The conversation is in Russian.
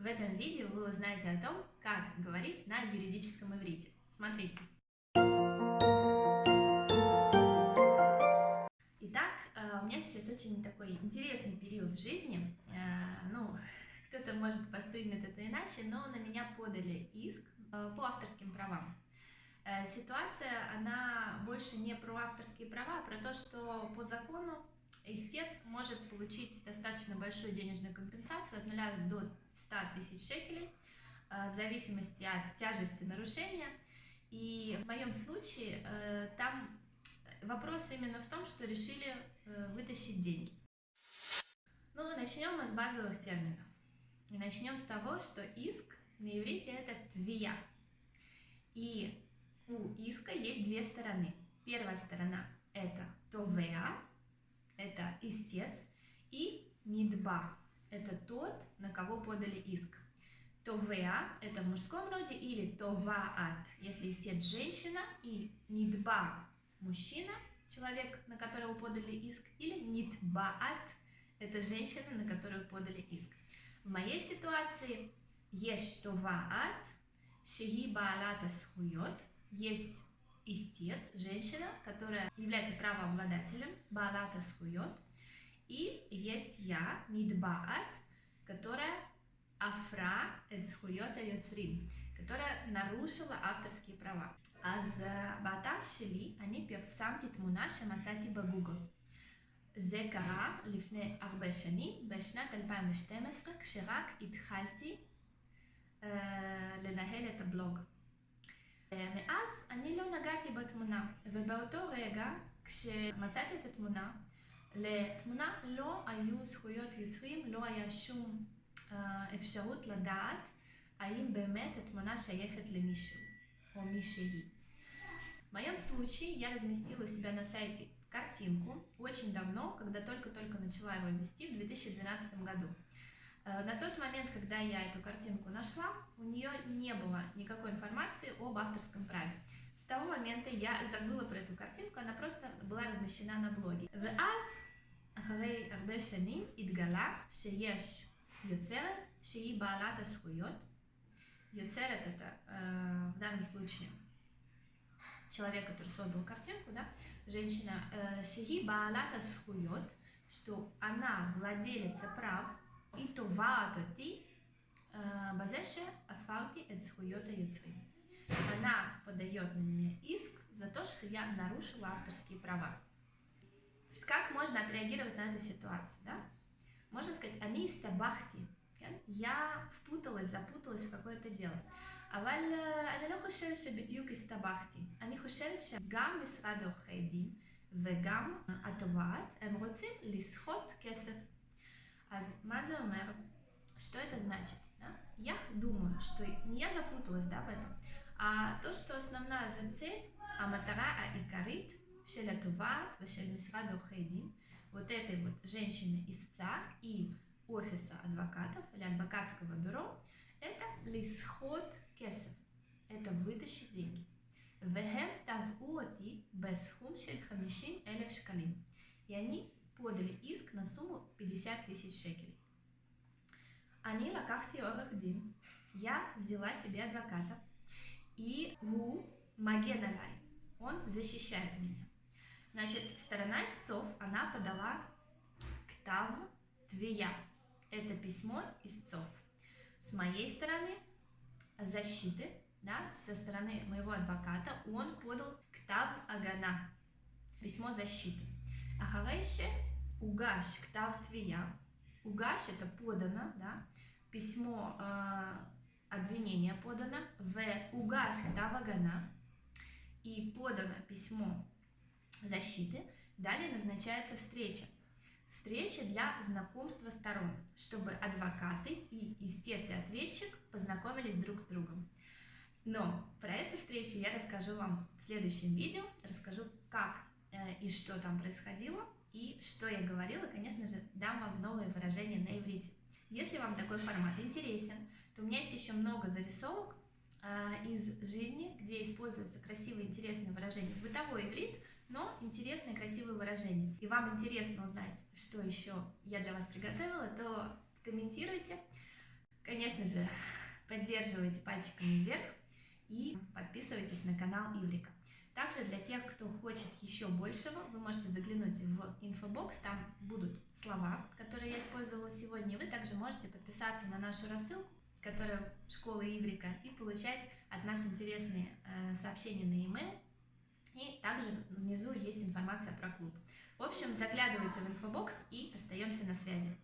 В этом видео вы узнаете о том, как говорить на юридическом иврите. Смотрите. Итак, э, у меня сейчас очень такой интересный период в жизни. Э, ну, кто-то может воспримет это иначе, но на меня подали иск э, по авторским правам. Ситуация, она больше не про авторские права, а про то, что по закону истец может получить достаточно большую денежную компенсацию от 0 до 100 тысяч шекелей, э, в зависимости от тяжести нарушения. И в моем случае э, там вопрос именно в том, что решили э, вытащить деньги. Ну, начнем мы с базовых терминов. И начнем с того, что иск на иврите это твия. И у иска есть две стороны. Первая сторона это товеа, это истец, и нидба, это тот, на кого подали иск. Товеа – это в мужском роде, или товаат, если истец – женщина, и нидба – мужчина, человек, на которого подали иск, или нидбаат – это женщина, на которую подали иск. В моей ситуации есть товаат, шеги баалата схует, есть истец, женщина, которая является правообладателем, балата схует, и есть я, нидбаат, которая афра эцхуйота йоцрим, которая нарушила авторские права. אז באתר שלי אני פרסמתי תמונה שמצאתי בגוגל. זה קרה לפני הרבה שנים, בשנת 2012, כשרק התחלתי uh, לנהל את הבלוג. מאז אני לא נגעתי בתמונה, ובאותו רגע, כשמצאתי את התמונה, לתמונה לא היו זכויות יוצרים, לא היה שום אפשרות לדעת האם באמת התמונה שייכת למישהו או מישהי. В моем случае я разместила у себя на сайте картинку очень давно, когда только-только начала его вести в 2012 году. Э, на тот момент, когда я эту картинку нашла, у нее не было никакой информации об авторском праве. С того момента я забыла про эту картинку, она просто была размещена на блоге. ואז, אחרי הרבה שנים, התגלה שיש יוצרת שהיא בעלת הזכויות. יוצרת это, э, в данном случае, человек, который создал картинку, да, женщина, שהיא בעלת הזכויות, что она владелица прав, и תובעת אותי בזה שעפרתי את זכויות היוצרים. Она подает на меня иск за то, что я нарушила авторские права. Как можно отреагировать на эту ситуацию? Да? Можно сказать, они истабахти. Я впуталась, запуталась в какое-то дело. אבל אני לא חושבת שבדיוק הסתבכתי. אני חושבת שגם משרד עורכי דין וגם התובעת, הם רוצים לסחוט כסף А מה זה אומר? Что это значит? Да? Я думаю, что не я запуталась да, в этом, а то, что основная за цель, Аматара матара, а икарит, шеля туват, вашель мисраду хейдин, вот этой вот женщины-истца и офиса адвокатов или адвокатского бюро, это лисход кесов, это вытащить деньги. Вехем тавуоти бесхум шель хамишим элев шкалим. И они подали иск на сумму 50 тысяч шекелей. Они лакахти орах дин. Я взяла себе адвоката, и гу магеналай. Он защищает меня. Значит, сторона истцов, она подала ктав твия. Это письмо истцов. С моей стороны защиты, да, со стороны моего адвоката, он подал ктав агана. Письмо защиты. Ахарейше угаш ктав твия. Угаш это подано, да, письмо э, обвинения подано, в угаш ктав агана и подано письмо защиты, далее назначается встреча. Встреча для знакомства сторон, чтобы адвокаты и истец и ответчик познакомились друг с другом. Но про эту встречу я расскажу вам в следующем видео, расскажу, как э, и что там происходило, и что я говорила, конечно же, дам вам новые выражения на иврите. Если вам такой формат интересен, то у меня есть еще много зарисовок э, из жизни, где используются красивые, интересные выражения. Бытовой иврит, но интересные, красивые выражения. И вам интересно узнать, что еще я для вас приготовила, то комментируйте. Конечно же, поддерживайте пальчиками вверх и подписывайтесь на канал Иврика. Также для тех, кто хочет еще большего, вы можете заглянуть в инфобокс, там будут слова, которые я использовала сегодня. Вы также можете подписаться на нашу рассылку, которая школа Иврика, и получать от нас интересные э, сообщения на e-mail. И также внизу есть информация про клуб. В общем, заглядывайте в инфобокс и остаемся на связи.